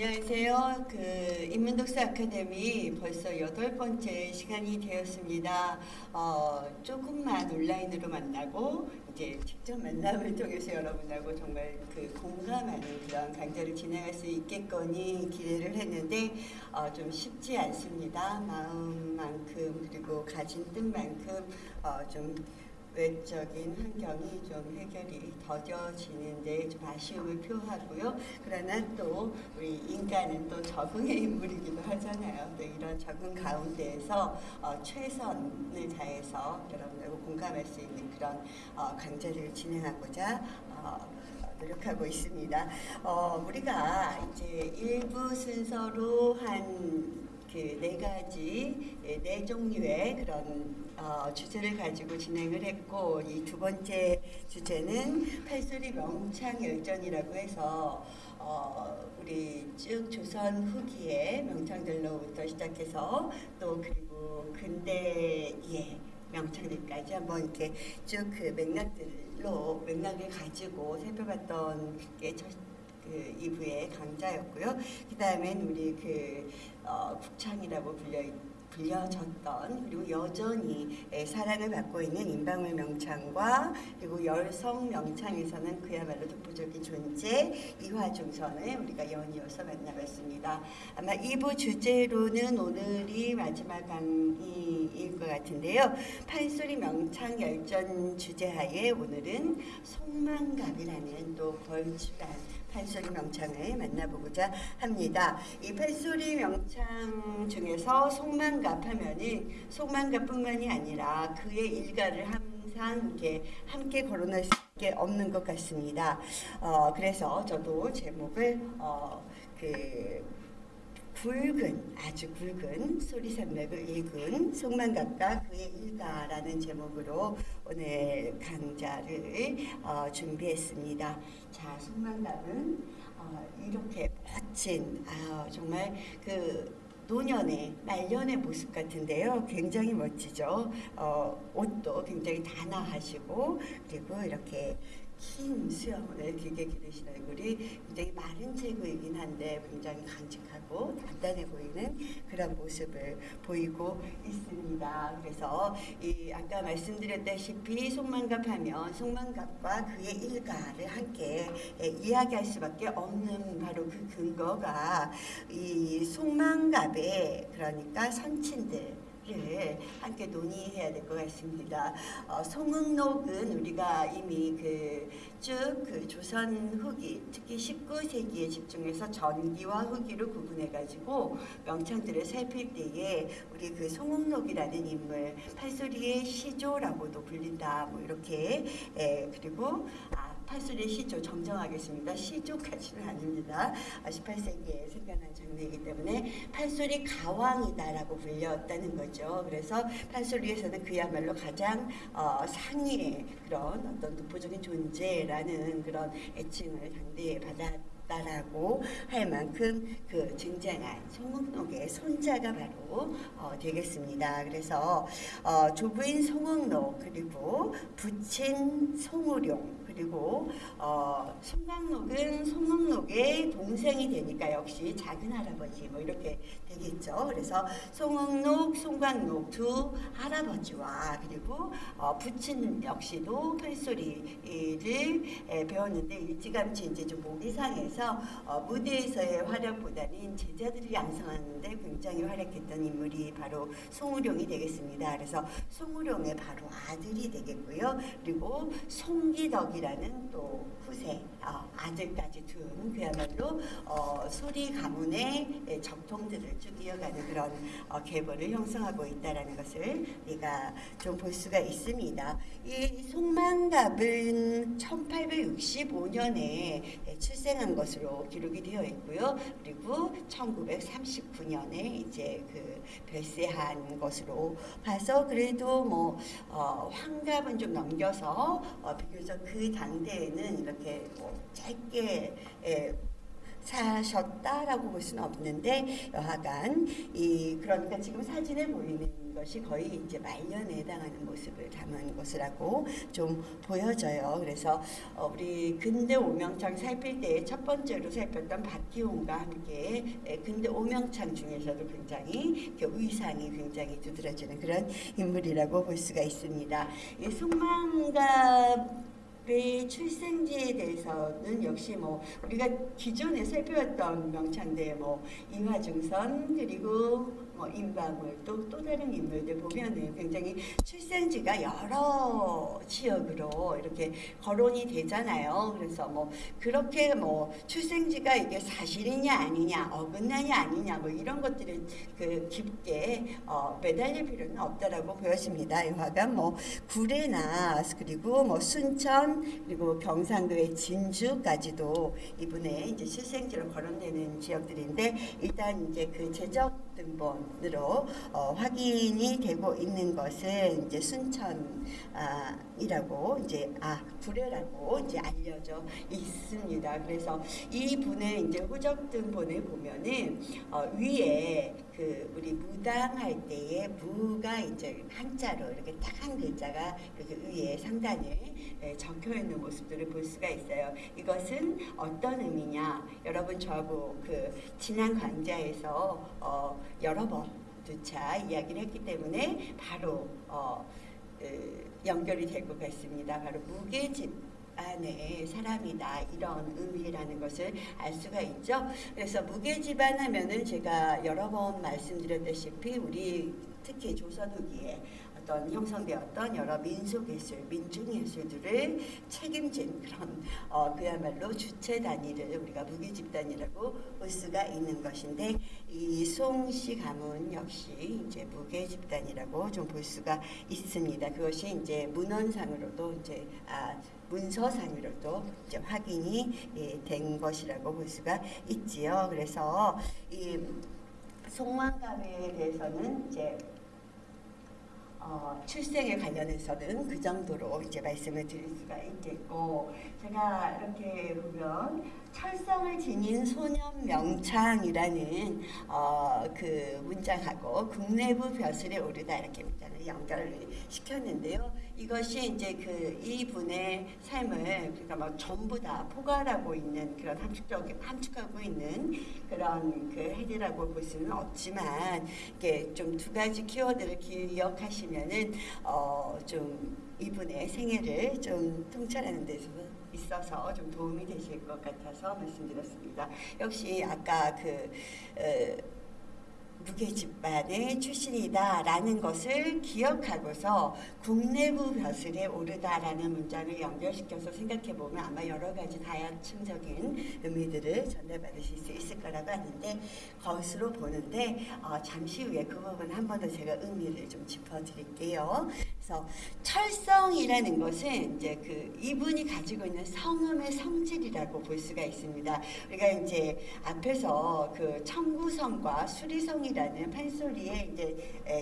안녕하세요. 그 인문독서 아카데미 벌써 여덟 번째 시간이 되었습니다. 어, 조금만 온라인으로 만나고 이제 직접 만남을 통해서 여러분하고 정말 그 공감하는 그런 강좌를 진행할 수 있겠거니 기대를 했는데 어, 좀 쉽지 않습니다. 마음만큼 그리고 가진 뜻만큼 어, 좀 외적인 환경이 좀 해결이 더뎌지는데 좀 아쉬움을 표하고요. 그러나 또 우리 인간은 또 적응의 인물이기도 하잖아요. 또 이런 적응 가운데에서 어, 최선을 다해서 여러분하고 공감할 수 있는 그런 어, 강좌를 진행하고자 어, 노력하고 있습니다. 어, 우리가 이제 일부 순서로 한 그 네 가지 예, 네 종류의 그런 어, 주제를 가지고 진행을 했고 이 두 번째 주제는 팔소리 명창 열전이라고 해서 어, 우리 쭉 조선 후기의 명창들로부터 시작해서 또 그리고 근대의 명창들까지 한번 이렇게 쭉 그 맥락들로 맥락을 가지고 살펴봤던 게 첫, 그 2부의 강좌였고요. 그 다음엔 우리 그 어, 국창이라고 불려 불려졌던 그리고 여전히 예, 사랑을 받고 있는 임방울 명창과 그리고 열성 명창에서는 그야말로 독보적인 존재 이화중선을 우리가 연이어서 만나봤습니다. 아마 2부 주제로는 오늘이 마지막 강의일 것 같은데요. 판소리 명창 열전 주제하에 오늘은 속망갑이라는 또 걸출한 판소리 명창을 만나보고자 합니다. 이 판소리 명창 중에서 속만갑 하면은 속만갑뿐만이 아니라 그의 일가를 항상 이렇게 함께 거론할 수밖에 없는 것 같습니다. 어, 그래서 저도 제목을 어, 그 굵은 아주 굵은 소리산맥을 읽은 송만갑과 그의 일가라는 제목으로 오늘 강좌를 어, 준비했습니다. 자, 송만갑은 어, 이렇게 멋진 아, 정말 그 노년의 말년의 모습 같은데요. 굉장히 멋지죠. 어, 옷도 굉장히 단아하시고 그리고 이렇게 긴 수염을 길게 기르신 얼굴이 굉장히 마른 체구이긴 한데 굉장히 강직하고 단단해 보이는 그런 모습을 보이고 있습니다. 그래서 이 아까 말씀드렸다시피 속만갑하면 속만갑과 그의 일가를 함께 예, 이야기할 수밖에 없는 바로 그 근거가 이 속만갑의 그러니까 선친들 를 함께 논의해야 될 것 같습니다. 어, 송응록은 우리가 이미 그쭉그 그 조선 후기, 특히 19세기에 집중해서 전기와 후기를 구분해 가지고 명창들을 살필 때에 우리 그 송응록이라는 인물, 팔소리의 시조라고도 불린다. 뭐 이렇게 예, 그리고 아, 팔소리 시조 정정하겠습니다. 시조까지는 아닙니다. 18세기에 생겨난 장르이기 때문에 팔소리 가왕이다라고 불렸다는 거죠. 그래서 팔소리에서는 그야말로 가장 어, 상위의 그런 어떤 독보적인 존재라는 그런 애칭을 당대에 받았 다라고 할 만큼 그 증장한 송응록의 손자가 바로 어, 되겠습니다. 그래서 어, 조부인 송응록 그리고 부친 송우룡 그리고 어, 송강록은 송응록의 동생이 되니까 역시 작은 할아버지 뭐 이렇게 되겠죠. 그래서 송응록, 송강록 두 할아버지와 그리고 어, 부친 역시도 팔소리를 에, 배웠는데 일찌감치 이제 좀 목이 상해서 어, 무대에서의 활약보다는 제자들을 양성하는데 굉장히 활약했던 인물이 바로 송우룡이 되겠습니다. 그래서 송우룡의 바로 아들이 되겠고요. 그리고 송기덕이라 는또 후세 어, 아들까지 둔 그야말로 어, 소리 가문의 적통들을 쭉 이어가는 그런 어, 계보를 형성하고 있다는 것을 우리가 좀 볼 수가 있습니다. 이 송만갑은 1865년에 출생한 것으로 기록이 되어 있고요. 그리고 1939년에 이제 그 별세한 것으로 봐서 그래도 뭐 어, 환갑은 좀 넘겨서 어, 비교적 그 당대에는 이렇게 뭐 짧게 예, 사셨다라고 볼 수는 없는데 여하간 이 그러니까 지금 사진에 보이는 것이 거의 이제 말년에 해당하는 모습을 담은 것이라고 좀 보여져요. 그래서 어, 우리 근대 오명창 살필 때 첫 번째로 살폈던 박기홍과 함께 에, 근대 오명창 중에서도 굉장히 그 의상이 굉장히 두드러지는 그런 인물이라고 볼 수가 있습니다. 이 송만갑 의 출생지에 대해서는 역시 뭐 우리가 기존에 살펴왔던 명창대 뭐 이화중선 그리고 뭐 임방울 또 또 다른 인물들 보면은 굉장히 출생지가 여러 지역으로 이렇게 거론이 되잖아요. 그래서 뭐 그렇게 뭐 출생지가 이게 사실이냐 아니냐 어긋나냐 아니냐 뭐 이런 것들을 그 깊게 어, 매달릴 필요는 없다라고 보여집니다. 이 화가 뭐 구례나 그리고 뭐 순천 그리고 경상도의 진주까지도 이분의 이제 출생지로 거론되는 지역들인데 일단 이제 그 제적 등본으로 어, 확인이 되고 있는 것은 이제 순천이라고 이제 아 구례라고 이제 알려져 있습니다. 그래서 이 분의 이제 후적 등본을 보면은 어, 위에 그 우리 무당할 때에 무가 이제 한자로 이렇게 딱 한 글자가 이렇게 위에 상단에 예, 적혀 있는 모습들을 볼 수가 있어요. 이것은 어떤 의미냐? 여러분 저하고 그 지난 강좌에서 어, 여러 번 두 차 이야기를 했기 때문에 바로 어, 그 연결이 될 것 같습니다. 바로 무게집 안에 사람이다 이런 의미라는 것을 알 수가 있죠. 그래서 무게집안 하면은 제가 여러 번 말씀드렸다시피 우리 특히 조선 후기에 어떤 형성되었던 여러 민속예술, 민중예술들을 책임진 그런 어, 그야말로 주체 단위를 우리가 무게집단이라고 볼 수가 있는 것인데 이 송씨 가문 역시 이제 무게집단이라고 좀 볼 수가 있습니다. 그것이 이제 문헌상으로도 이제 아, 문서상으로도 이제 확인이 예, 된 것이라고 볼 수가 있지요. 그래서 이 송만감에 대해서는 이제 어, 출생에 관련해서는 그 정도로 이제 말씀을 드릴 수가 있겠고 제가 이렇게 보면 철성을 지닌 소년 명창이라는 어, 그 문장하고 국내부 벼슬에 오르다 이렇게 문장을 연결을 시켰는데요. 이것이 이제 그 이분의 삶을 그러니까 막 전부 다 포괄하고 있는 그런 함축적 함축하고 있는 그런 그 해리라고 볼 수는 없지만 이게 좀 두 가지 키워드를 기억하시면은 어 좀 이분의 생애를 좀 통찰하는 데서 있어서 좀 도움이 되실 것 같아서 말씀드렸습니다. 역시 아까 그 어, 무게집반의 출신이다라는 것을 기억하고서 국내부 벼슬에 오르다라는 문장을 연결시켜서 생각해 보면 아마 여러 가지 다양층적인 의미들을 전달받으실 수 있을 거라고 하는데 것으로 보는데 어, 잠시 후에 그 부분 한 번 더 제가 의미를 좀 짚어드릴게요. 그래서 철성이라는 것은 이제 그 이분이 가지고 있는 성음의 성질이라고 볼 수가 있습니다. 우리가 이제 앞에서 그 청구성과 수리성이라는 판소리에 이제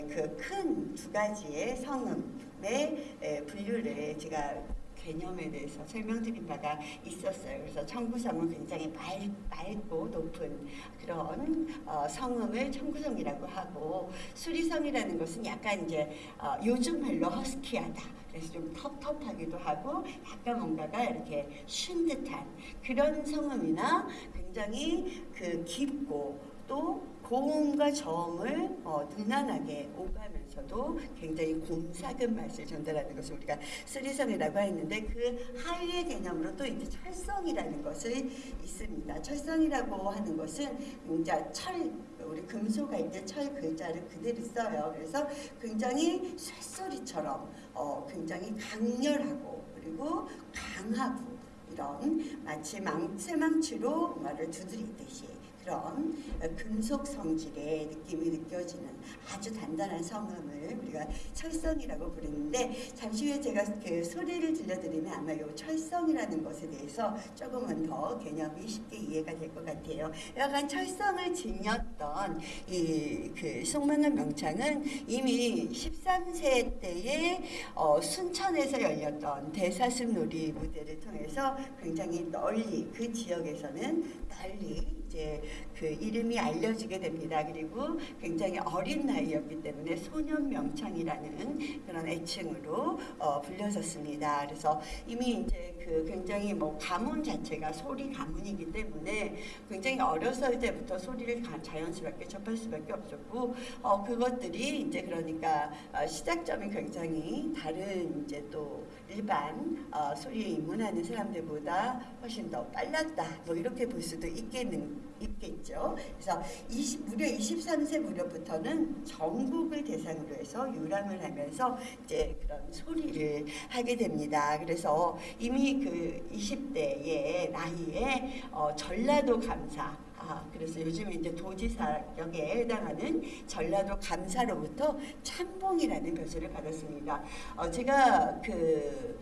그 큰 두 가지의 성음의 분류를 제가 개념에 대해서 설명드린 바가 있었어요. 그래서 청구성은 굉장히 맑, 맑고 높은 그런 어, 성음을 청구성이라고 하고 수리성이라는 것은 약간 이제 어, 요즘 말로 허스키하다. 그래서 좀 텁텁하기도 하고 약간 뭔가가 이렇게 쉰 듯한 그런 성음이나 굉장히 그 깊고 또 고음과 저음을 어, 능란하게 오가면서도 굉장히 곰삭은 맛을 전달하는 것을 우리가 쓰리성이라고 했는데 그 하위의 개념으로 또 이제 철성이라는 것을 있습니다. 철성이라고 하는 것은 이제 철 우리 금속할 때철 글자를 그대로 써요. 그래서 굉장히 쇳소리처럼 어, 굉장히 강렬하고 그리고 강하고 이런 마치 망치망치로 말을 두드리듯이 그런 금속 성질의 느낌이 느껴지는 아주 단단한 성음을 우리가 철성이라고 부르는데 잠시 후에 제가 그 소리를 들려드리면 아마 이 철성이라는 것에 대해서 조금은 더 개념이 쉽게 이해가 될 것 같아요. 약간 철성을 지녔던 이 그 송만원 명창은 이미 13세 때에 어, 순천에서 열렸던 대사슴 놀이 무대를 통해서 굉장히 널리 그 지역에서는 널리 이제 그 이름이 알려지게 됩니다. 그리고 굉장히 어린 나이였기 때문에 소년 명창이라는 그런 애칭으로 어, 불려졌습니다. 그래서 이미 이제 그 굉장히 뭐 가문 자체가 소리 가문이기 때문에 굉장히 어렸을 때부터 소리를 가- 자연스럽게 접할 수밖에 없었고 어, 그것들이 이제 그러니까 어, 시작점이 굉장히 다른 이제 또 일반 어, 소리에 입문하는 사람들보다 훨씬 더 빨랐다. 뭐 이렇게 볼 수도 있겠는 있겠죠. 그래서 20, 무려 23세 무렵부터는 전국을 대상으로 해서 유람을 하면서 이제 그런 소리를 하게 됩니다. 그래서 이미 그 20대의 나이에 어, 전라도 감사 아, 그래서 요즘에 이제 도지사역에 해당하는 전라도 감사로부터 참봉이라는 벼슬을 받았습니다. 어, 제가 그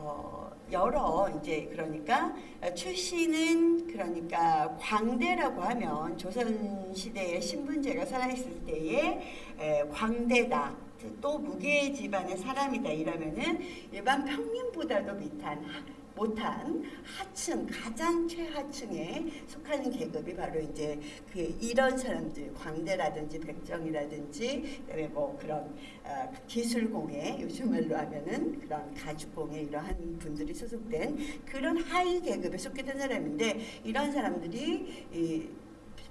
어, 여러 이제 그러니까 출신은 그러니까 광대라고 하면 조선 시대의 신분제가 살아있을 때에 에, 광대다. 또 무계 집안의 사람이다 이러면은 일반 평민보다도 밑한 하- 못한 하층 가장 최하층에 속하는 계급이 바로 이제 그 이런 사람들 광대라든지 백정이라든지 그다음에 뭐 그런 어, 기술공예 요즘 말로 하면은 그런 가죽공예 이러한 분들이 소속된 그런 하위 계급에 된 사람인데 이런 사람들이 이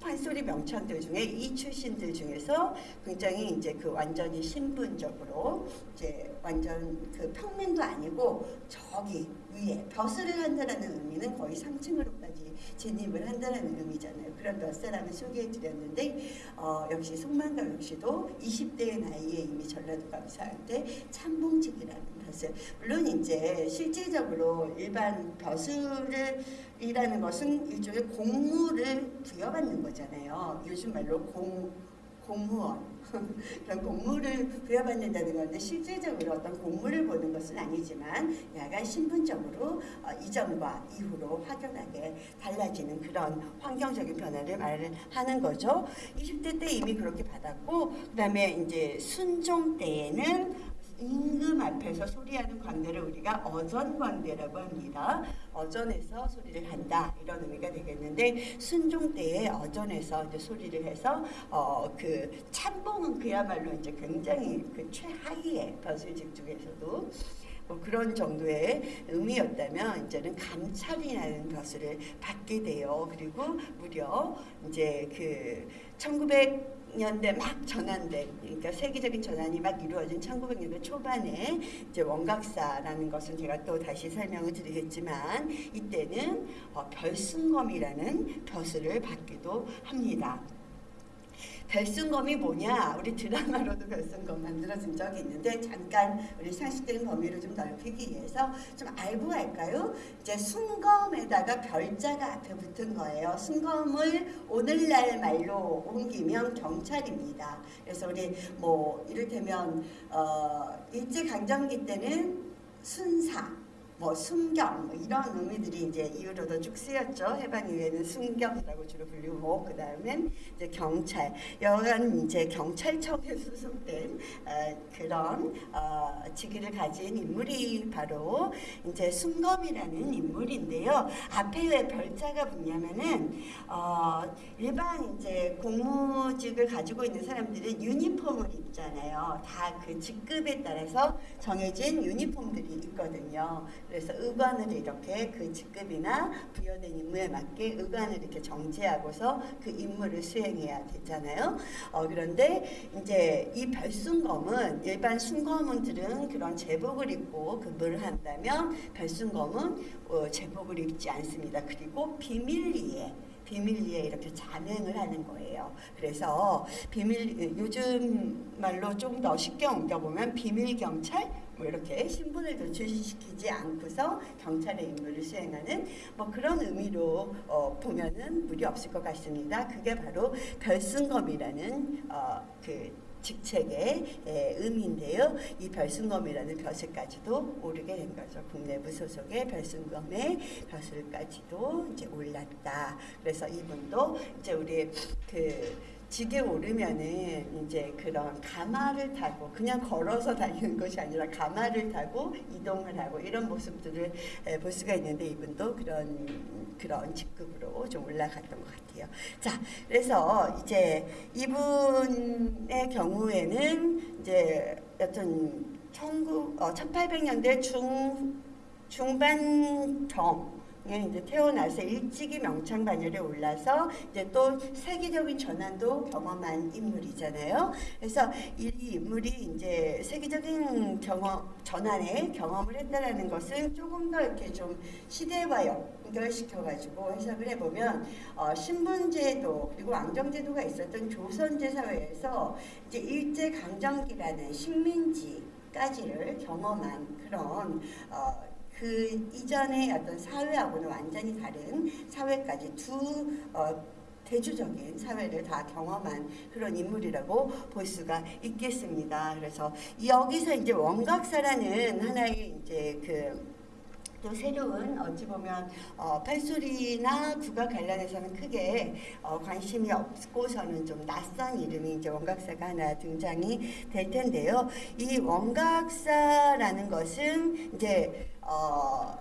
판소리 명창들 중에 이 출신들 중에서 굉장히 이제 그 완전히 신분적으로 이제 완전 그 평민도 아니고 저기 위에 벼슬을 한다라는 의미는 거의 상층으로까지 진입을 한다라는 의미잖아요. 그런 몇 사람을 소개해 드렸는데 어, 역시 송만강 역시도 20대의 나이에 이미 전라도 감사할 때 참봉직이라는 벼슬 물론 이제 실질적으로 일반 벼슬을 이라는 것은 일종의 공무를 부여받는 거잖아요. 요즘 말로 공 공무원 그런 공무를 부여받는다는 건데 실질적으로 어떤 공무를 보는 것은 아니지만 약간 신분적으로 어, 이전과 이후로 확연하게 달라지는 그런 환경적인 변화를 말을 하는 거죠. 20대 때 이미 그렇게 받았고 그 다음에 이제 순종 때에는 임금 앞에서 소리하는 광대를 우리가 어전광대라고 합니다. 어전에서 소리를 한다 이런 의미가 되겠는데 순종 때에 어전에서 이제 소리를 해서 어 그 참봉은 그야말로 이제 굉장히 그 최하위의 벼슬직 중에서도 뭐 그런 정도의 의미였다면 이제는 감찰이라는 벼슬을 받게 돼요. 그리고 무려 이제 그 1900 년대 막 전환된 그러니까 세계적인 전환이 막 이루어진 1900년대 초반에 이제 원각사라는 것은 제가 또 다시 설명을 드리겠지만 이때는 어, 별승검이라는 벼슬을 받기도 합니다. 별승검이 뭐냐? 우리 드라마로도 별승검 만들어진 적이 있는데 잠깐 우리 상식적인 범위를 좀 넓히기 위해서 좀 알고 갈까요? 이제 순검에다가 별자가 앞에 붙은 거예요. 순검을 오늘날 말로 옮기면 경찰입니다. 그래서 우리 뭐 이를테면 어, 일제 강점기 때는 순사 뭐 순경 뭐 이런 의미들이 이제 이후로도 쭉 쓰였죠. 해방 이후에는 순경이라고 주로 불리고 그 다음엔 이제 경찰 여간 이제 경찰청에 소속된 어, 그런 어, 직위를 가진 인물이 바로 이제 순검이라는 인물인데요. 앞에 왜 별자가 붙냐면은 어, 일반 이제 공무직을 가지고 있는 사람들은 유니폼을 입잖아요. 다 그 직급에 따라서 정해진 유니폼들이 있거든요. 그래서 의관을 이렇게 그 직급이나 부여된 임무에 맞게 의관을 이렇게 정지하고서 그 임무를 수행해야 되잖아요. 어, 그런데 이제 이 별순검은 일반 순검은들은 그런 제복을 입고 근무를 한다면 별순검은 어, 제복을 입지 않습니다. 그리고 비밀리에 비밀리에 이렇게 잔행을 하는 거예요. 그래서 비밀 요즘 말로 좀 더 쉽게 옮겨보면 비밀 경찰 뭐 이렇게 신분을 노출시키지 않고서 경찰의 임무를 수행하는 뭐 그런 의미로 어, 보면은 무리 없을 것 같습니다. 그게 바로 별승검이라는 어, 그 직책의 예, 의미인데요. 이 별승검이라는 벼슬까지도 오르게 된 거죠. 국내부 소속의 별승검의 벼슬까지도 이제 올랐다. 그래서 이분도 이제 우리 그 직에 오르면은 이제 그런 가마를 타고 그냥 걸어서 다니는 것이 아니라 가마를 타고 이동을 하고 이런 모습들을 에, 볼 수가 있는데 이분도 그런 그런 직급으로 좀 올라갔던 것 같아요. 자, 그래서 이제 이분의 경우에는 이제 여튼 19, 어, 1800년대 중 중반경 예, 이제 태어나서 일찍이 명창 반열에 올라서 이제 또 세계적인 전환도 경험한 인물이잖아요. 그래서 이 인물이 이제 세계적인 경험 전환에 경험을 했다라는 것은 조금 더 이렇게 좀 시대와 연결시켜 가지고 해석을 해보면 어, 신분제도 그리고 왕정제도가 있었던 조선제 사회에서 이제 일제 강점기라는 식민지까지를 경험한 그런 어, 그 이전의 어떤 사회하고는 완전히 다른 사회까지 두 어, 대주적인 사회를 다 경험한 그런 인물이라고 볼 수가 있겠습니다. 그래서 여기서 이제 원각사라는 하나의 이제 그또 새로운 어찌 보면 어, 판소리나 국악 관련해서는 크게 어, 관심이 없고서는 좀 낯선 이름이 이제 원각사가 하나 등장이 될 텐데요. 이 원각사라는 것은 이제 어,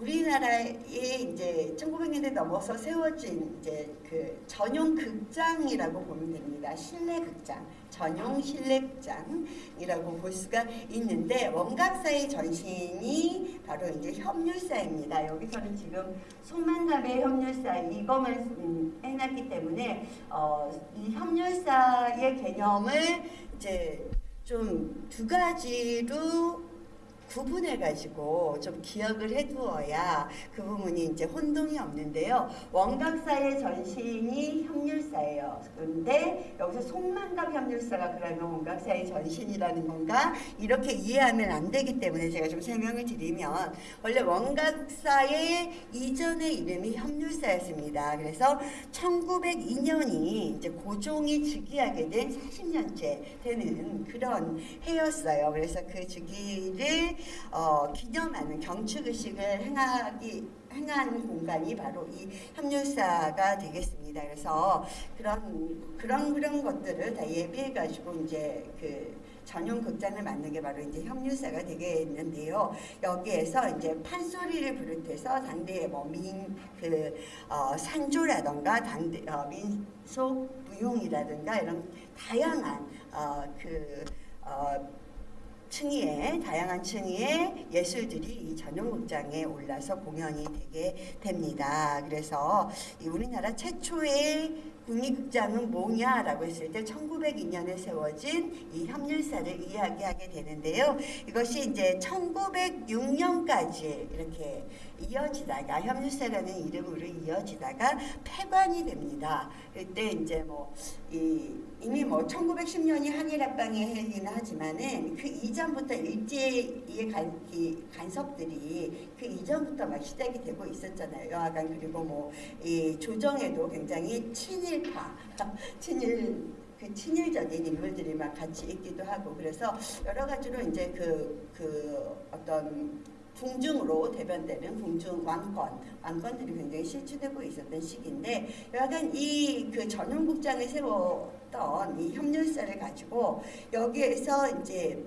우리나라에 이제 1900년대 넘어서 세워진 이제 그 전용 극장이라고 보면 됩니다. 실내 극장, 전용 실내 극장이라고 볼 수가 있는데 원각사의 전신이 바로 이제 협률사입니다. 여기서는 지금 송만갑의 협률사 이것만 음, 해놨기 때문에 어, 이 협률사의 개념을 이제 좀 두 가지로 구분해 가지고 좀 기억을 해두어야 그 부분이 이제 혼동이 없는데요. 원각사의 전신이 협률사예요. 그런데 여기서 송만갑 협률사가 그러면 원각사의 전신이라는 건가 이렇게 이해하면 안 되기 때문에 제가 좀 설명을 드리면 원래 원각사의 이전의 이름이 협률사였습니다. 그래서 1902년이 이제 고종이 즉위하게 된 40년째 되는 그런 해였어요. 그래서 그 즉위를 어, 기념하는 경축의식을 행하기 행한 공간이 바로 이 협률사가 되겠습니다. 그래서 그런 그런 그런 것들을 다 예비해 가지고 이제 그 전용 극장을 만든 게 바로 이제 협률사가 되겠는데요. 여기에서 이제 판소리를 비롯해서 당대의 뭐 민 그 어, 산조라던가 당대 어, 민속 무용이라든가 이런 다양한 어, 그 어, 층위의 다양한 층위의 예술들이 이 전용 극장에 올라서 공연이 되게 됩니다. 그래서 우리나라 최초의 국립극장은 뭐냐라고 했을 때 1902년에 세워진 이 협률사를 이야기하게 되는데요. 이것이 이제 1906년까지 이렇게 이어지다가 협률사라는 이름으로 이어지다가 폐관이 됩니다. 그때 이제 뭐 이, 이미 뭐 1910년이 한일합방의 해이긴 하지만은 그 이전부터 일제의 간, 이 간섭들이 그 이전부터 막 시작이 되고 있었잖아요. 여하간 그리고 뭐 이 조정에도 굉장히 친일파, 친일 그 친일적인 인물들이 막 같이 있기도 하고 그래서 여러 가지로 이제 그, 그 어떤 궁중으로 대변되는 궁중 왕권, 왕권들이 굉장히 실추되고 있었던 시기인데 여하간 이 그 전용국장을 세웠던 이 협률사를 가지고 여기에서 이제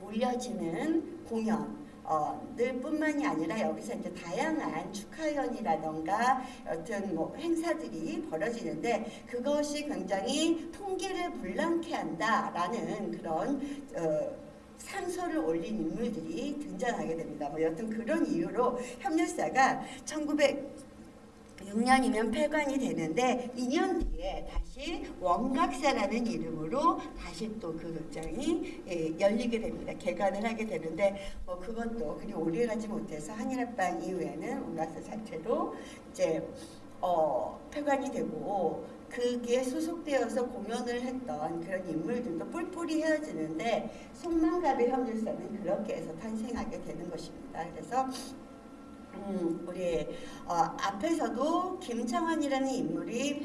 올려지는 공연 어, 늘 뿐만이 아니라 여기서 이제 다양한 축하연이라던가 여튼 뭐 행사들이 벌어지는데 그것이 굉장히 통계를 불량케 한다라는 그런 어, 상소를 올린 인물들이 등장하게 됩니다. 뭐 여튼 그런 이유로 협률사가 1906년이면 폐관이 되는데 2년 뒤에 다시 원각사라는 이름으로 다시 또 그 극장이 예, 열리게 됩니다. 개관을 하게 되는데 뭐 그것도 그리 오래 가지 못해서 한일합방 이후에는 원각사 자체도 이제 어, 폐관이 되고 그게 소속되어서 공연을 했던 그런 인물들도 뿔뿔이 헤어지는데 송만갑의 협률사는 그렇게 해서 탄생하게 되는 것입니다. 그래서 음, 우리 어, 앞에서도 김창완이라는 인물이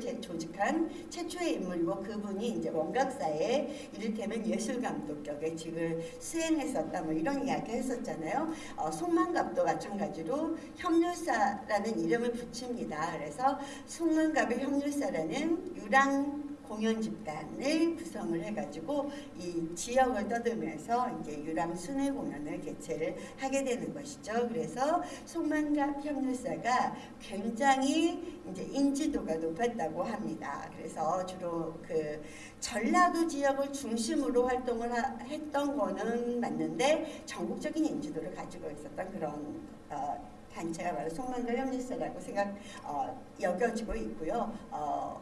제- 조직한 최초의 인물이고 그분이 이제 원각사에 이를테면 예술감독 격의 직을 수행했었다 뭐 이런 이야기 했었잖아요. 어, 송만갑도 마찬가지로 협률사라는 이름을 붙입니다. 그래서 송만갑의 협률사라는 유랑 공연 집단을 구성을 해가지고 이 지역을 떠들면서 이제 유람 순회 공연을 개최를 하게 되는 것이죠. 그래서 송만갑 협률사가 굉장히 이제 인지도가 높았다고 합니다. 그래서 주로 그 전라도 지역을 중심으로 활동을 하- 했던 거는 맞는데 전국적인 인지도를 가지고 있었던 그런 어, 단체가 바로 송만갑 협률사라고 생각 어, 여겨지고 있고요. 어,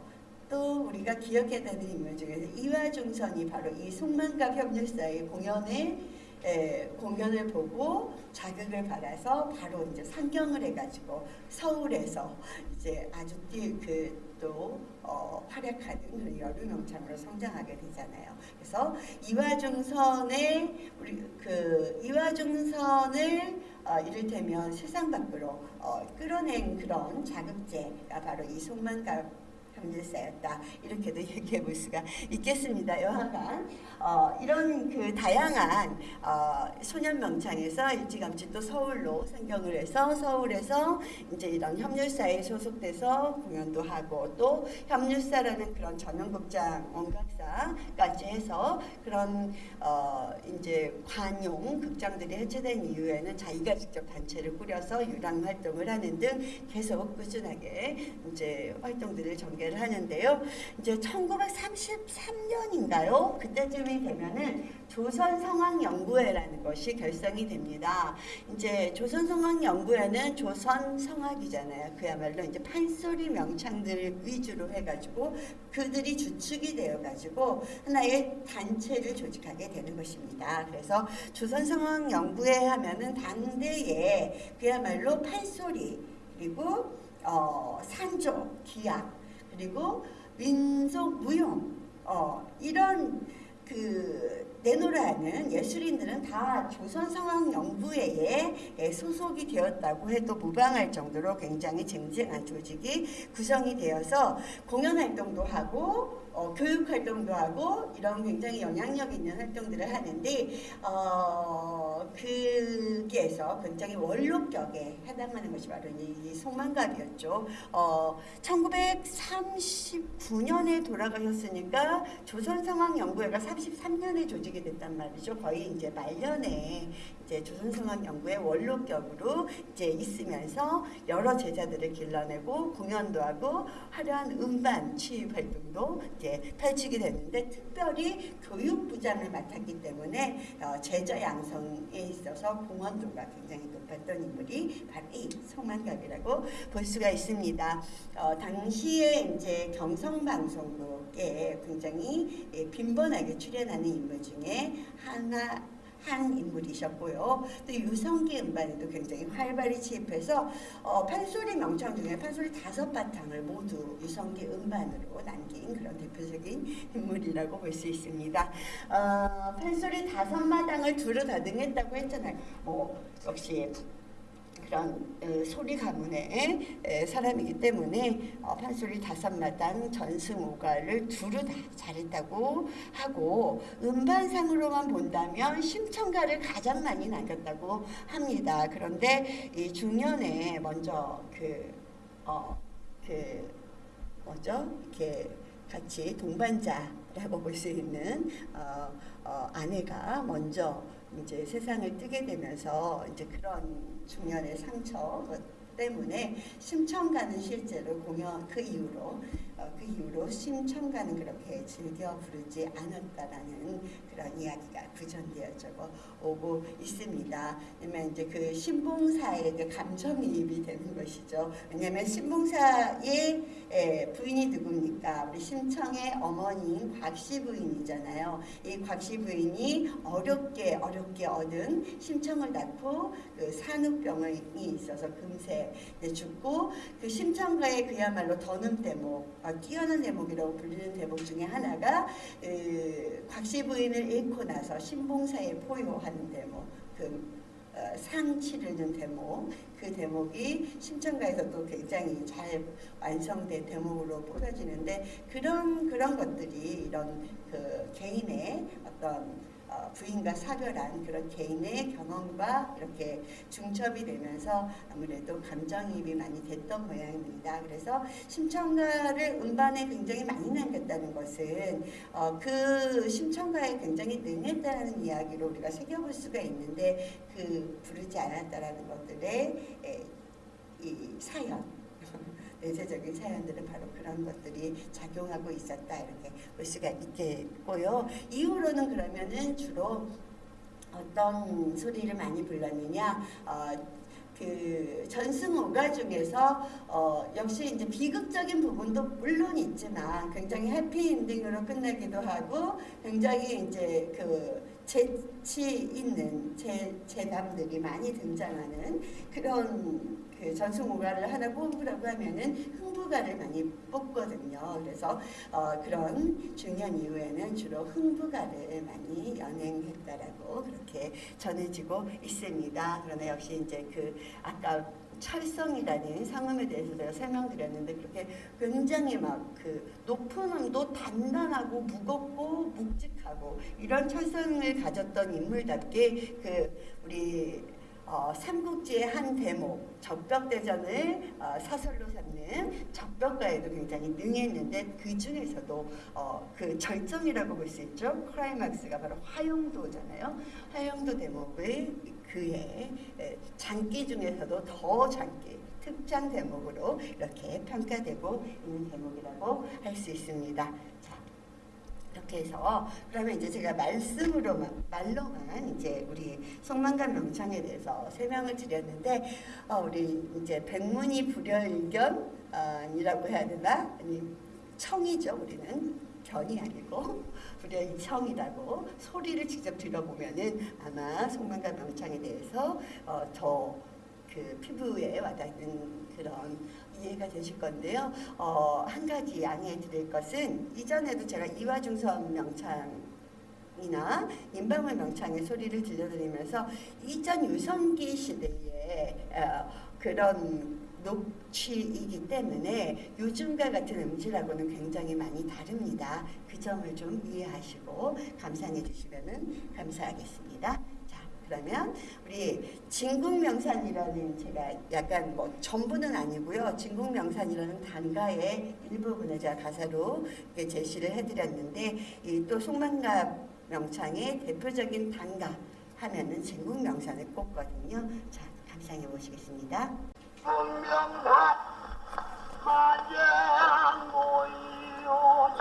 또 우리가 기억해야 되는 인물 중에서 이화중선이 바로 이 송만갑 협률사의 공연에 에, 공연을 보고 자극을 받아서 바로 이제 상경을 해가지고 서울에서 이제 아주 그또 어, 활약하는 그런 여름영창으로 성장하게 되잖아요. 그래서 이화중선의 우리 그 이화중선을 어, 이를테면 세상 밖으로 어, 끌어낸 그런 자극제가 바로 이 송만갑 협률사였다 이렇게도 얘기해 볼 수가 있겠습니다. 여하간 어, 이런 그 다양한 어, 소년 명창에서 일찌감치 또 서울로 상경을 해서 서울에서 이제 이런 협률사에 소속돼서 공연도 하고 또 협률사라는 그런 전용극장 원각사까지 해서 그런 어, 이제 관용 극장들이 해체된 이후에는 자기가 직접 단체를 꾸려서 유랑 활동을 하는 등 계속 꾸준하게 이제 활동들을 전개를 하는데요. 이제 1933년인가요? 그때쯤이 되면은 조선성악연구회라는 것이 결성이 됩니다. 이제 조선성악연구회는 조선성악이잖아요. 그야말로 이제 판소리 명창들 위주로 해가지고 그들이 주축이 되어가지고 하나의 단체를 조직하게 되는 것입니다. 그래서 조선성악연구회 하면은 당대에 그야말로 판소리 그리고 어, 산조, 기악 그리고 민속 무용 어, 이런 그 내노라하는 예술인들은 다 조선성악연구회에 예, 소속이 되었다고 해도 무방할 정도로 굉장히 쟁쟁한 조직이 구성이 되어서 공연 활동도 하고 어, 교육 활동도 하고 이런 굉장히 영향력 있는 활동들을 하는데 어, 거기에서 굉장히 원로격에 해당하는 것이 바로 이 송만갑이었죠. 어, 1939년에 돌아가셨으니까 조선성악연구회가 33년에 조직이 됐단 말이죠. 거의 이제 말년에 이제 조선성악 연구회 원로격으로 이제 있으면서 여러 제자들을 길러내고 공연도 하고 화려한 음반 취입 활동도 이제 펼치게 됐는데 특별히 교육부장을 맡았기 때문에 어, 제자 양성에 있어서 공헌도가 굉장히 높았던 인물이 바로 이 송만갑이라고 볼 수가 있습니다. 어, 당시에 이제 경성방송국에 굉장히 예, 빈번하게 출연하는 인물 중에 하나 한 인물이셨고요. 또 유성기 음반에도 굉장히 활발히 취입해서 어, 판소리 명창 중에 판소리 다섯 바탕을 모두 유성기 음반으로 남긴 그런 대표적인 인물이라고 볼 수 있습니다. 어, 판소리 다섯 마당을 두루 다등했다고 했잖아요. 뭐 역시 그런 에, 소리 가문의 에, 사람이기 때문에 어, 판소리 다섯마당 전승오가를 두루 다 잘했다고 하고 음반상으로만 본다면 심청가를 가장 많이 남겼다고 합니다. 그런데 이 중년에 먼저 그 어, 그 뭐죠? 이렇게 같이 동반자라고 볼 수 있는 어, 어, 아내가 먼저 이제 세상을 뜨게 되면서 이제 그런 중년의 상처 때문에 심청가는 실제로 공연 그 이후로 어, 그 이후로 심청가는 그렇게 즐겨 부르지 않았다라는 그런 이야기가 구전되어져 오고 있습니다. 왜냐면 이제 그 신봉사의 그 감정이입이 되는 것이죠. 왜냐면 신봉사의 에, 부인이 누굽니까? 우리 심청의 어머니인 곽씨 부인이잖아요. 이 곽씨 부인이 어렵게 어렵게 얻은 심청을 낳고 그 산후병이 있어서 금세 죽고 그 심청가의 그야말로 더는 대목, 어, 뛰어난 대목이라고 불리는 대목 중에 하나가 그 곽씨 부인을 잃고 나서 신봉사에 포효하는 대목, 그 어, 상치르는 대목. 그 대목이 심청가에서도 굉장히 잘 완성된 대목으로 뽑아지는데 그런 그런 것들이 이런 그 개인의 어떤 어, 부인과 사별한 그런 개인의 경험과 이렇게 중첩이 되면서 아무래도 감정이입이 많이 됐던 모양입니다. 그래서 심청가를 음반에 굉장히 많이 남겼다는 것은 어, 그 심청가에 굉장히 능했다는 이야기로 우리가 새겨볼 수가 있는데 그 부르지 않았다라는 것들의 에, 이 사연 내재적인 사연들은 바로 그런 것들이 작용하고 있었다 이렇게 볼 수가 있겠고요. 이후로는 그러면은 주로 어떤 소리를 많이 불렀느냐? 어, 그 전승오가 중에서 어, 역시 이제 비극적인 부분도 물론 있지만 굉장히 해피엔딩으로 끝나기도 하고 굉장히 이제 그 재치 있는 제, 재담들이 많이 등장하는 그런 그 전승오가를 하나 뽑으라고 하면은 흥부가를 많이 뽑거든요. 그래서 어, 그런 중년 이후에는 주로 흥부가를 많이 연행했다라고 그렇게 전해지고 있습니다. 그러나 역시 이제 그 아까 찰성이라는 상음에 대해서 제가 설명드렸는데 그렇게 굉장히 막 그 높은 음도 단단하고 무겁고 묵직하고 이런 찰성을 가졌던 인물답게 그 우리 어, 삼국지의 한 대목 적벽대전을 어, 사설로 삼는 적벽가에도 굉장히 능했는데 그 중에서도 어, 그 절정이라고 볼 수 있죠. 크라이막스가 바로 화용도잖아요. 화용도 대목을 그의 장기 중에서도 더 장기 특장 대목으로 이렇게 평가되고 있는 대목이라고 할 수 있습니다. 자, 이렇게 해서 그러면 이제 제가 말씀으로만 말로만 이제 우리 송만간 명창에 대해서 설명을 드렸는데 어, 우리 이제 백문이 불여일견이라고 해야 되나? 아니 청이죠 우리는. 견이 아니고. 불여일청이라고 소리를 직접 들어보면은 아마 송만간 명창에 대해서 어, 더그 피부에 와닿는 그런 이해가 되실 건데요. 어, 한 가지 양해해 드릴 것은 이전에도 제가 이화중선 명창 이나 인방울 명창의 소리를 들려드리면서 이전 유성기 시대에 어, 그런 녹취이기 때문에 요즘과 같은 음질하고는 굉장히 많이 다릅니다. 그 점을 좀 이해하시고 감상해 주시면 감사하겠습니다. 그러면 우리 진국명산이라는 제가 약간 뭐 전부는 아니고요. 진국명산이라는 단가의 일부분을 제가 가사로 제시를 해드렸는데 또 송만갑 명창의 대표적인 단가 하면은 진국 명산을 꼽거든요. 자 감상해 보시겠습니다. 분명한 마냥 모이요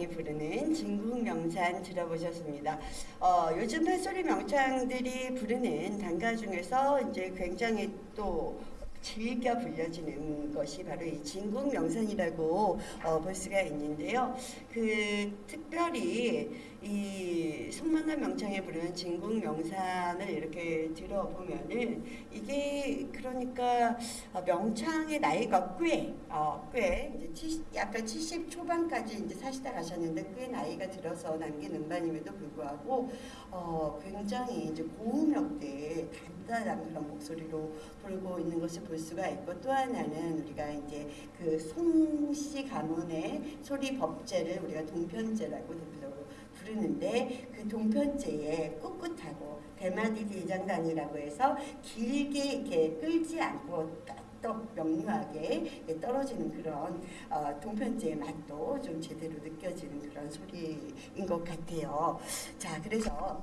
명창이 부르는 진국 명산 들어보셨습니다. 어, 요즘 판소리 명창들이 부르는 단가 중에서 이제 굉장히 또 즐겨 불려지는 것이 바로 이 진국 명산이라고 어, 볼 수가 있는데요. 그 특별히 이 송만관 명창에 부르는 진국 명산을 이렇게 들어보면은 이게 그러니까 어, 명창의 나이가 꽤, 어, 꽤 이제 70, 약간 70 초반까지 이제 사시다 가셨는데 꽤 나이가 들어서 남긴 음반임에도 불구하고 어, 굉장히 이제 고음역대 단단한 그런 목소리로 부르고 있는 것을 볼 수가 있고 또 하나는 우리가 이제 그 송씨 가문의 소리 법제를 우리가 동편제라고 부르는데 그 동편제에 꿋꿋하고 대마디 대장단이라고 해서 길게 이렇게 끌지 않고 딱 명료하게 떨어지는 그런 어, 동편제의 맛도 좀 제대로 느껴지는 그런 소리인 것 같아요. 자, 그래서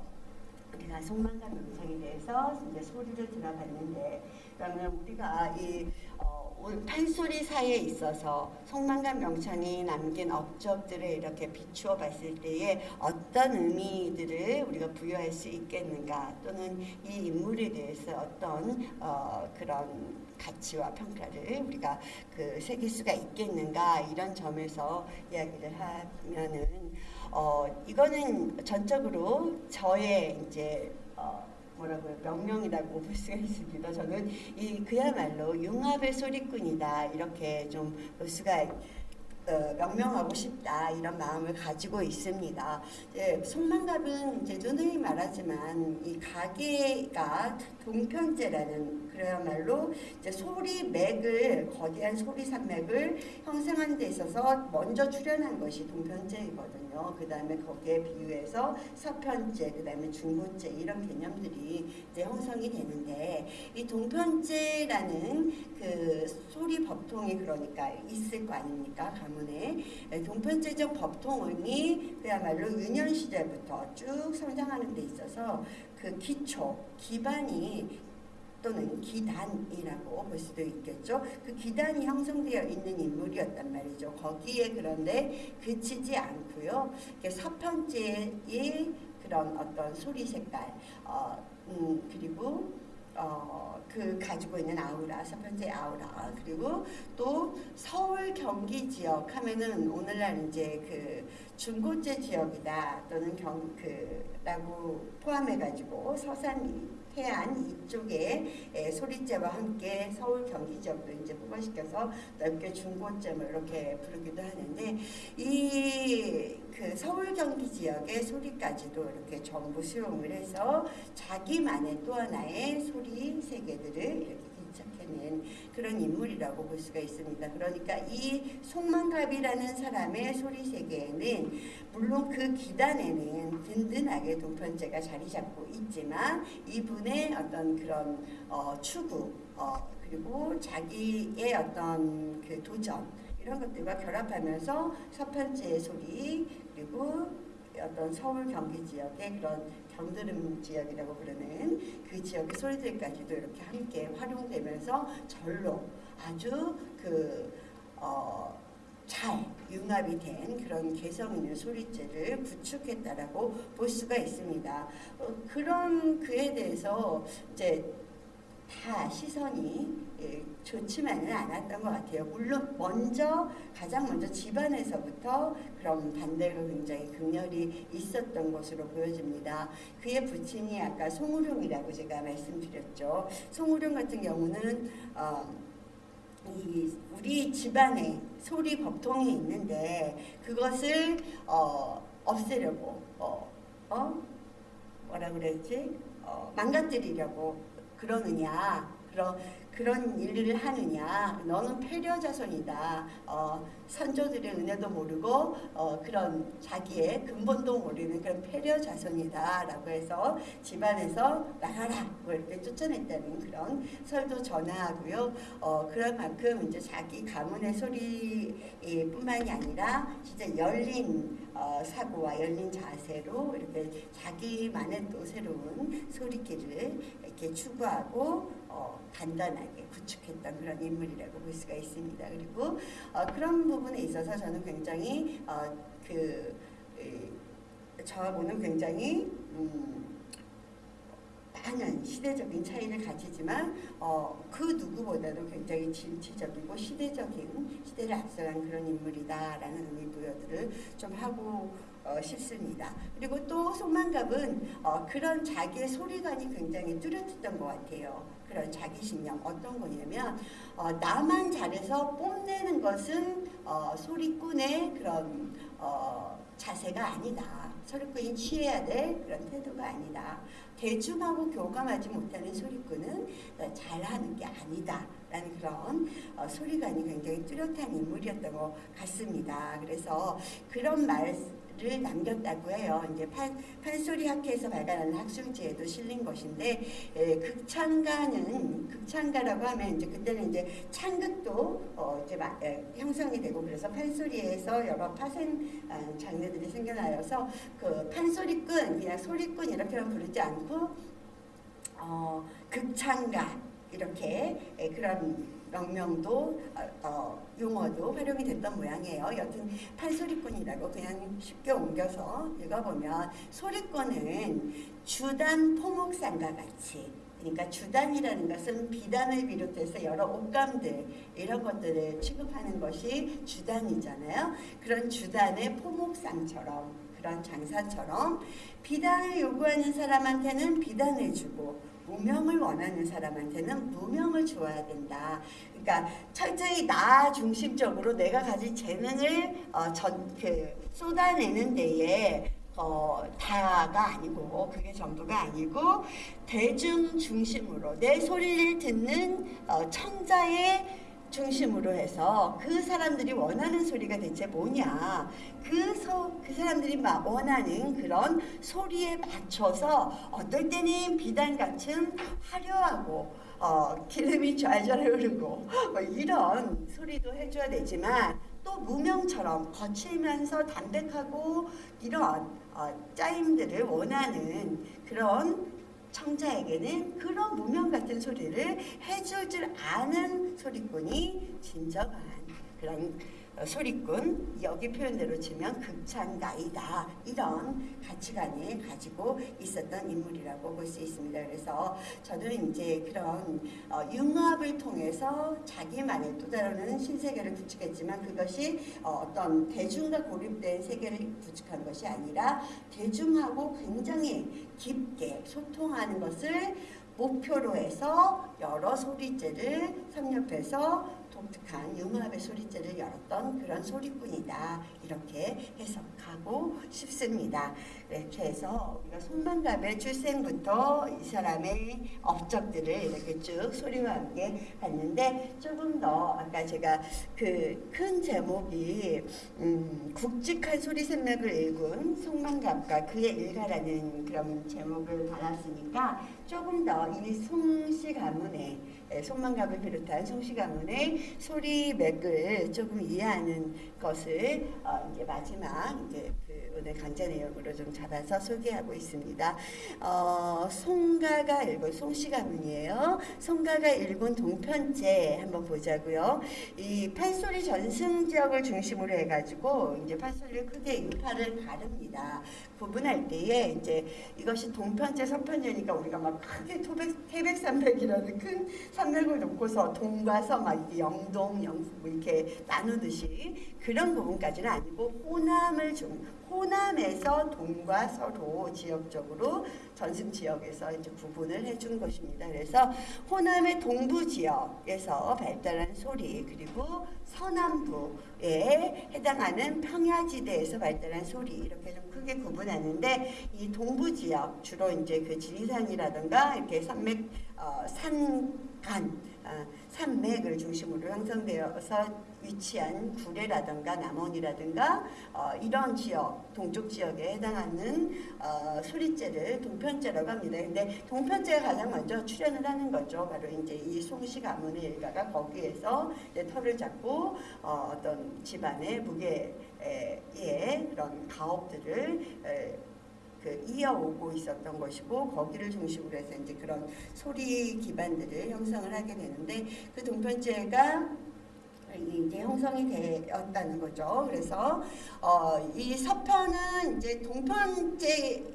우리가 송만관 명창에 대해서 이제 소리를 들어봤는데 그러면 우리가 이 어, 올 판소리 사에 있어서 송만관 명창이 남긴 업적들을 이렇게 비추어 봤을 때에 어떤 의미들을 우리가 부여할 수 있겠는가 또는 이 인물에 대해서 어떤 어, 그런 가치와 평가를 우리가 그 새길 수가 있겠는가 이런 점에서 이야기를 하면은 어 이거는 전적으로 저의 이제 어 뭐라고요 명명이라고 볼 수가 있습니다. 저는 이 그야말로 융합의 소리꾼이다 이렇게 좀 볼 수가 어, 명명하고 싶다 이런 마음을 가지고 있습니다. 예, 송만갑은 이제 누누이 말하지만 이 가게가 동편제라는 그야말로 이제 소리 맥을 거대한 소리 산맥을 형성한 데 있어서 먼저 출현한 것이 동편제이거든요. 그 다음에 거기에 비유해서 서편제, 그 다음에 중고제 이런 개념들이 이제 형성이 되는데 이 동편제라는 그 소리 법통이 그러니까 있을 거 아닙니까 가문에 동편제적 법통이 그야말로 유년 시절부터 쭉 성장하는 데 있어서 그 기초 기반이 또는 기단이라고 볼 수도 있겠죠. 그 기단이 형성되어 있는 인물이었단 말이죠. 거기에 그런데 그치지 않고요. 서편제의 그런 어떤 소리 색깔, 어, 음, 그리고 어, 그 가지고 있는 아우라, 서편제 아우라, 그리고 또 서울 경기 지역 하면은 오늘날 이제 그 중고제 지역이다 또는 경 그 라고 포함해가지고 서산 해안 이쪽에 에, 소리제와 함께 서울 경기 지역도 이제 포괄시켜서 넓게 중고점을 이렇게 부르기도 하는데 이 그 서울 경기 지역의 소리까지도 이렇게 전부 수용을 해서 자기만의 또 하나의 소리 세계들을 이렇게 하는 그런 인물이라고 볼 수가 있습니다. 그러니까 이 송만갑이라는 사람의 소리 세계에는 물론 그 기단에는 든든하게 동편제가 자리 잡고 있지만 이분의 어떤 그런 어, 추구 어, 그리고 자기의 어떤 그 도전 이런 것들과 결합하면서 서편제의 소리 그리고 어떤 서울 경기 지역의 그런 경드름 지역이라고 부르는 그 지역의 소리들까지도 이렇게 함께 활용되면서 절로 아주 그 어, 잘 융합이 된 그런 개성 있는 소리체를 구축했다라고 볼 수가 있습니다. 어, 그런 그에 대해서 이제 다 시선이 예, 좋지만은 않았던 것 같아요. 물론 먼저 가장 먼저 집안에서부터 그런 반대가 굉장히 극렬히 있었던 것으로 보여집니다. 그의 부친이 아까 송우룡이라고 제가 말씀드렸죠. 송우룡 같은 경우는 어, 이 우리 집안에 소리 법통이 있는데 그것을 어, 없애려고 어, 어? 뭐라 그랬지? 어, 망가뜨리려고 그러느냐 그런 그런 일을 하느냐. 너는 패려 자손이다. 어, 선조들의 은혜도 모르고 어, 그런 자기의 근본도 모르는 그런 패려 자손이다 라고 해서 집안에서 나가라. 뭐 이렇게 쫓아냈다는 그런 설도 전하고요. 어, 그런 만큼 이제 자기 가문의 소리뿐만이 아니라 진짜 열린 어, 사고와 열린 자세로 이렇게 자기만의 또 새로운 소리길을 이렇게 추구하고 어, 단단하게 구축했던 그런 인물이라고 볼 수가 있습니다. 그리고 어, 그런 부분에 있어서 저는 굉장히 어, 그 에, 저하고는 굉장히 음, 많은 시대적인 차이를 가지지만 어, 그 누구보다도 굉장히 진취적이고 시대적인 시대를 앞서간 그런 인물이다라는 의미 부여들을 좀 하고 어, 싶습니다. 그리고 또 송만갑은 어, 그런 자기의 소리관이 굉장히 뚜렷했던 것 같아요. 그런 자기 신념 어떤 거냐면 어, 나만 잘해서 뽐내는 것은 어, 소리꾼의 그런 어, 자세가 아니다. 소리꾼이 취해야 될 그런 태도가 아니다. 대중하고 교감하지 못하는 소리꾼은 어, 잘하는 게 아니다. 라는 그런 어, 소리관이 굉장히 뚜렷한 인물이었던 것 같습니다. 그래서 그런 말 을 남겼다고 해요. 이제 판, 판소리 학회에서 발간하는 학술지에도 실린 것인데 에, 극찬가는 극찬가라고 하면 이제 그때는 이제 창극도 어, 이제 마, 에, 형성이 되고 그래서 판소리에서 여러 파생 어, 장르들이 생겨나여서 그 판소리꾼 그냥 소리꾼 이렇게만 부르지 않고 어, 극찬가 이렇게 에, 그런 명명도 어, 어, 용어도 활용이 됐던 모양이에요. 여튼 판소리꾼이라고 그냥 쉽게 옮겨서 읽어보면 소리꾼은 주단 포목상과 같이 그러니까 주단이라는 것은 비단을 비롯해서 여러 옷감들 이런 것들을 취급하는 것이 주단이잖아요. 그런 주단의 포목상처럼 그런 장사처럼 비단을 요구하는 사람한테는 비단을 주고 무명을 원하는 사람한테는 무명을 줘야 된다. 그러니까 철저히 나 중심적으로 내가 가진 재능을 어, 전, 그, 쏟아내는 데에 어, 다가 아니고 그게 전부가 아니고 대중 중심으로 내 소리를 듣는 어, 청자의 중심으로 해서 그 사람들이 원하는 소리가 대체 뭐냐? 그, 소, 그 사람들이 막 원하는 그런 소리에 맞춰서 어떨 때는 비단 같은 화려하고 어, 기름이 좔좔 흐르고 뭐 이런 소리도 해줘야 되지만 또 무명처럼 거칠면서 담백하고 이런 어, 짜임들을 원하는 그런 청자에게는 그런 무명 같은 소리를 해줄 줄 아는 소리꾼이 진정한 그런 어, 소리꾼 여기 표현대로 치면 극찬가이다 이런 가치관을 가지고 있었던 인물이라고 볼 수 있습니다. 그래서 저는 이제 그런 어, 융합을 통해서 자기만의 또 다른 신세계를 구축했지만 그것이 어, 어떤 대중과 고립된 세계를 구축한 것이 아니라 대중하고 굉장히 깊게 소통하는 것을 목표로 해서 여러 소리제를 섭렵해서 독특한 융합의 소리제를 열었던 그런 소리꾼이다. 이렇게 해석하고 싶습니다. 이렇게 해서 우리가 손만갑의 출생부터 이 사람의 업적들을 이렇게 쭉 소리와 함께 봤는데 조금 더 아까 제가 그 큰 제목이 음, 굵직한 소리 샘맥을 읽은 송만갑과 그의 일가라는 그런 제목을 달았으니까 조금 더 이 송씨 가문의 에, 송만갑을 비롯한 송씨 가문의 소리 맥을 조금 이해하는 것을 어, 이제 마지막 이제 그 오늘 강좌 내용으로 좀 잡아서 소개하고 있습니다. 어, 송가가 읽은 송씨 가문이에요. 송가가 읽은 동편제 한번 보자고요. 이 판소리 전승 지역을 중심으로 해가지고 이제 판소리를 크게 인파를 가릅니다. 구분할 때에 이제 이것이 동편제, 서편제니까 우리가 막 크게 토백, 태백산맥이라는 큰 산맥을 놓고서 동과 서막 이렇게 영동, 영뭐 이렇게 나누듯이 그런 부분까지는 아니고 호남을 중 호남에서 동과 서로 지역적으로 전승 지역에서 이제 구분을 해준 것입니다. 그래서 호남의 동부 지역에서 발달한 소리 그리고 서남부에 해당하는 평야지대에서 발달한 소리 이렇게 좀 크게 구분하는데 이 동부 지역 주로 이제 그 지리산이라든가 이렇게 산맥 어, 산간 아, 산맥을 중심으로 형성되어서 위치한 구례라든가 남원이라든가 어, 이런 지역 동쪽 지역에 해당하는 어, 소리제를 동편제라고 합니다. 근데 동편제가 가장 먼저 출현을 하는 거죠. 바로 이제 이 송씨 가문의 일가가 거기에서 이제 털을 잡고 어, 어떤 집안의 무게의 그런 가업들을 에, 그 이어오고 있었던 것이고 거기를 중심으로 해서 이제 그런 소리 기반들을 형성을 하게 되는데 그 동편제가 이제 형성이 되었다는 거죠. 그래서 어, 이 서편은 이제 동편제라는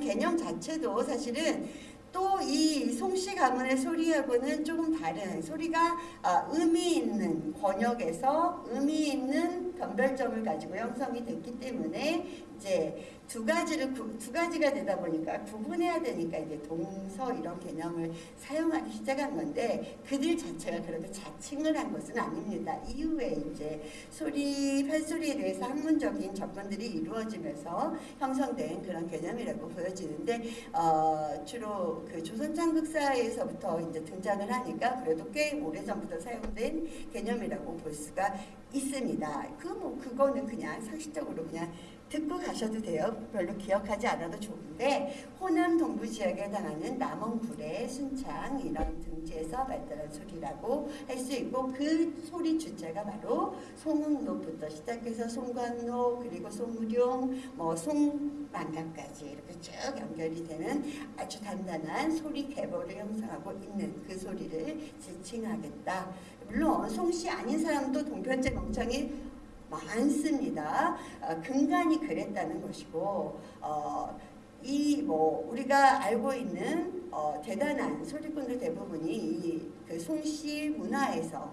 개념 자체도 사실은 또 이 송씨 가문의 소리하고는 조금 다른 소리가 아, 의미 있는 권역에서 의미 있는 변별점을 가지고 형성이 됐기 때문에 이제 두 가지를 구, 두 가지가 되다 보니까 구분해야 되니까 이제 동서 이런 개념을 사용하기 시작한 건데 그들 자체가 그렇게 자칭을 한 것은 아닙니다. 이후에 이제 소리 판소리에 대해서 학문적인 접근들이 이루어지면서 형성된 그런 개념이라고 보여지는데 어, 주로 그 조선 창극사에서부터 이제 등장을 하니까 그래도 꽤 오래 전부터 사용된 개념이라고 볼 수가 있습니다. 그 뭐 그거는 그냥 상식적으로 그냥 듣고 가셔도 돼요. 별로 기억하지 않아도 좋은데 호남 동부 지역에 해당하는 남원, 구례, 순창 이런 등지에서 발달한 소리라고 할 수 있고 그 소리 주체가 바로 송흥로부터 시작해서 송관로 그리고 송우룡 뭐 송만강까지 이렇게 쭉 연결이 되는 아주 단단한 소리 계보를 형성하고 있는 그 소리를 지칭하겠다. 물론 송씨 아닌 사람도 동편제 멍청이 많습니다. 어, 근간이 그랬다는 것이고 어, 이 뭐 우리가 알고 있는 어, 대단한 소리꾼들 대부분이 이그 송씨 문화에서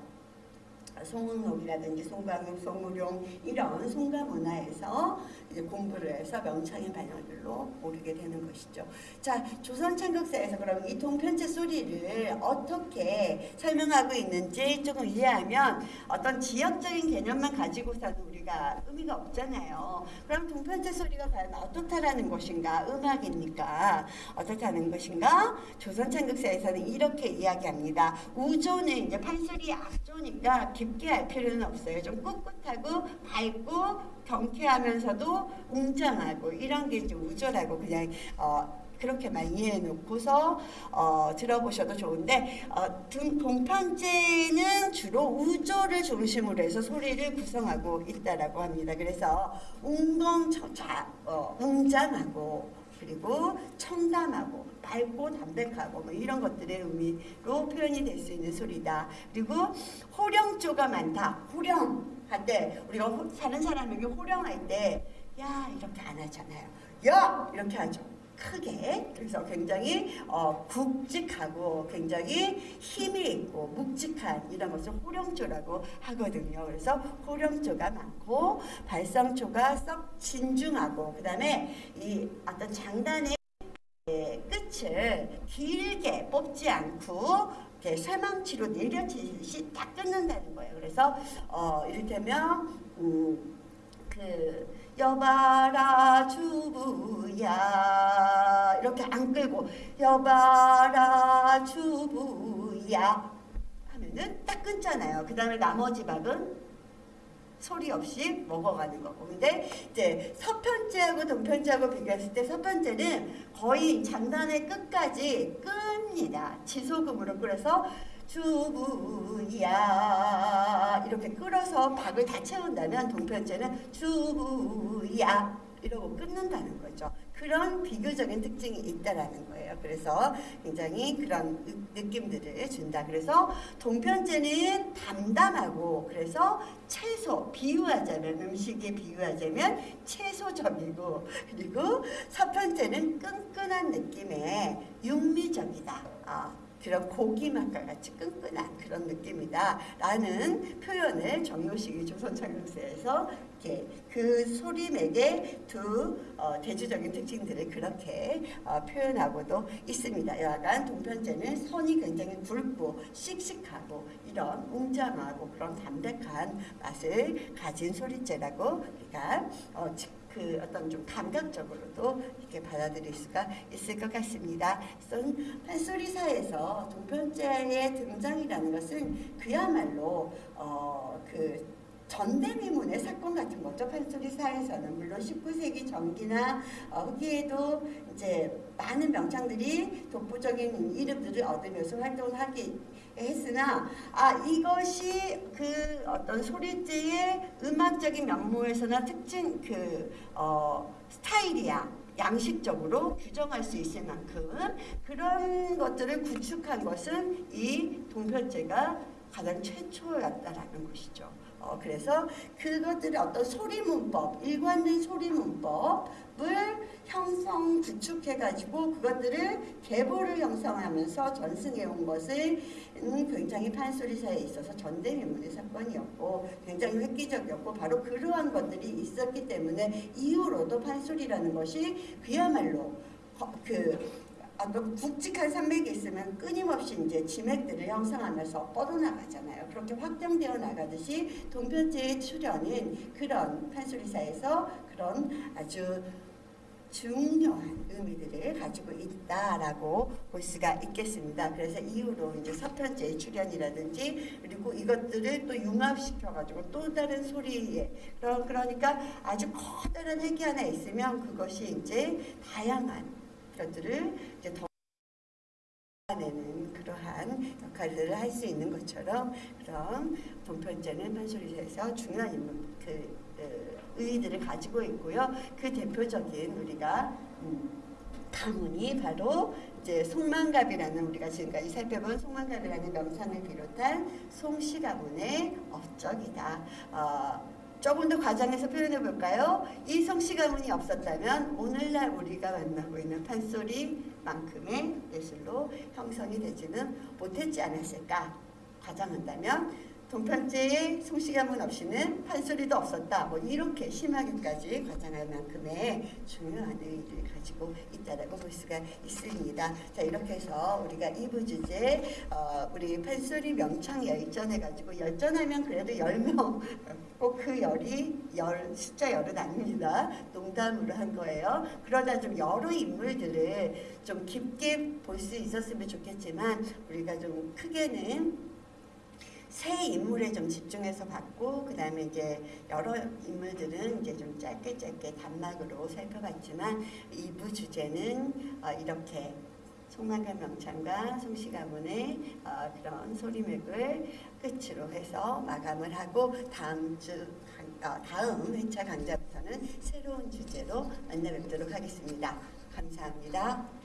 송은옥이라든지 송광욱, 송우룡 이런 송가 문화에서 이제 공부를 해서 명창의 반열들로 오르게 되는 것이죠. 자, 조선창극사에서 그럼 이 동편제 소리를 어떻게 설명하고 있는지 조금 이해하면 어떤 지역적인 개념만 가지고서는 우리 가 의미가 없잖아요. 그럼 동편제 소리가 과연 어떻다라는 것인가? 음악입니까? 어떻다는 것인가? 조선 창극사에서는 이렇게 이야기합니다. 우조는 이제 판소리 악조니까 깊게 할 필요는 없어요. 좀 꿋꿋하고 밝고 경쾌하면서도 웅장하고 이런 게 이제 우조라고 그냥 어, 그렇게만 이해해 놓고서 어, 들어보셔도 좋은데 어, 등- 동편제는 주로 우조를 중심으로 해서 소리를 구성하고 있다라고 합니다. 그래서 웅덩청자, 어, 웅장하고 그리고 청담하고 밝고 담백하고 뭐 이런 것들의 의미로 표현이 될 수 있는 소리다. 그리고 호령조가 많다. 호령 할때 우리가 호, 사는 사람에게 호령할 때 야 이렇게 안 하잖아요. 야 이렇게 하죠. 크게 그래서 굉장히 어, 굵직하고 굉장히 힘이 있고 묵직한 이런 것을 호령조라고 하거든요. 그래서 호령조가 많고 발성조가 썩 진중하고 그 다음에 이 어떤 장단의 예, 끝을 길게 뽑지 않고 이렇게 쇠망치로 내려치듯이 딱 끊는다는 거예요. 그래서 어, 이를테면 음, 그 여봐라 주부야 이렇게 안 끌고 여봐라 주부야 하면은 딱 끊잖아요. 그 다음에 나머지 박은 소리 없이 먹어가는 거고. 근데 이제 서편제하고 동편제하고 비교했을 때 서편제는 거의 장단의 끝까지 끕니다. 지소금으로 끌어서 주부야 이렇게 끌어서 박을 다 채운다면 동편제는 주부야 이러고 끊는다는 거죠. 그런 비교적인 특징이 있다라는 거예요. 그래서 굉장히 그런 느- 느낌들을 준다. 그래서 동편제는 담담하고 그래서 채소 비유하자면 음식에 비유하자면 채소적이고 그리고 서편제는 끈끈한 느낌의 육미적이다. 아, 그런 고기 맛과 같이 끈끈한 그런 느낌이다 라는 표현을 정요식이 조선창조사에서 이렇게 그 소리맥의 두 어, 대주적인 특징들을 그렇게 어, 표현하고도 있습니다. 여하간 동편제는 선이 굉장히 굵고 씩씩하고 이런 웅장하고 그런 담백한 맛을 가진 소리제라고 우리가 어, 지- 그 어떤 좀 감각적으로도 이렇게 받아들일 수가 있을 것 같습니다. 그래서 판소리사에서 동편제의 등장이라는 것은 그야말로 어, 그 전대미문의 사건 같은 거죠. 판소리사에서는 물론 19세기 전기나 어, 후기에도 이제 많은 명창들이 독보적인 이름들을 얻으면서 활동을 하기 했으나 아 이것이 그 어떤 소리제의 음악적인 면모에서나 특징 그 어, 스타일이야 양식적으로 규정할 수 있을 만큼 그런 것들을 구축한 것은 이 동편제가 가장 최초였다라는 것이죠. 어, 그래서 그것들의 어떤 소리 문법, 일관된 소리 문법을 형성 구축해가지고 그것들을 계보를 형성하면서 전승해 온 것을 음, 굉장히 판소리사에 있어서 전대미문의 사건이었고 굉장히 획기적이었고 바로 그러한 것들이 있었기 때문에 이후로도 판소리라는 것이 그야말로 거- 그 어떤 굵직한 산맥이 있으면 끊임없이 이제 지맥들을 형성하면서 뻗어나가잖아요. 그렇게 확장되어 나가듯이 동편제의 출현은 그런 판소리사에서 그런 아주 중요한 의미들을 가지고 있다라고 볼 수가 있겠습니다. 그래서 이후로 이제 서편제의 출현이라든지 그리고 이것들을 또 융합시켜 가지고 또 다른 소리에 그런 그러니까 아주 커다란 핵이 하나 있으면 그것이 이제 다양한 것들을 이제 더 내는 그러한 역할들을 할 수 있는 것처럼 그럼 동편제는 판소리사에서 중요한 인물 그 어, 의의들을 가지고 있고요. 그 대표적인 우리가 음, 가문이 바로 이제 송만갑이라는 우리가 지금까지 살펴본 송만갑이라는 명상을 비롯한 송씨 가문의 업적이다. 어, 조금 더 과장해서 표현해 볼까요? 이 송씨 가문이 없었다면 오늘날 우리가 만나고 있는 판소리만큼의 예술로 형성이 되지는 못했지 않았을까? 과장한다면 동편제의 송씨 가문 없이는 판소리도 없었다. 뭐 이렇게 심하게까지 과장할 만큼의 중요한 의의를 가지고 있다라고 볼 수가 있습니다. 자 이렇게 해서 우리가 2부 주제 어, 우리 판소리 명창 열전해 가지고 열전하면 그래도 10명 꼭 그 열이 열 숫자 열은 아닙니다. 농담으로 한 거예요. 그러다 좀 여러 인물들을 좀 깊게 볼 수 있었으면 좋겠지만 우리가 좀 크게는 세 인물에 좀 집중해서 봤고 그 다음에 이제 여러 인물들은 이제 좀 짧게 짧게 단막으로 살펴봤지만 2부 주제는 어, 이렇게 송만간 명창과 송씨 가문의 어, 그런 소리맥을 끝으로 해서 마감을 하고 다음 주 강- 어, 다음 회차 강좌부터는 새로운 주제로 만나 뵙도록 하겠습니다. 감사합니다.